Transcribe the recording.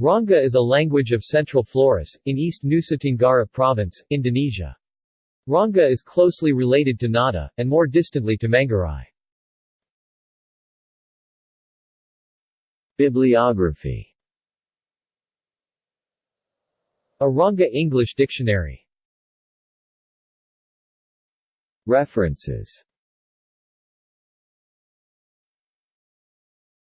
Rongga is a language of Central Flores, in East Nusa Tenggara Province, Indonesia. Rongga is closely related to Ngadha, and more distantly to Manggarai. Bibliography A Rongga English Dictionary References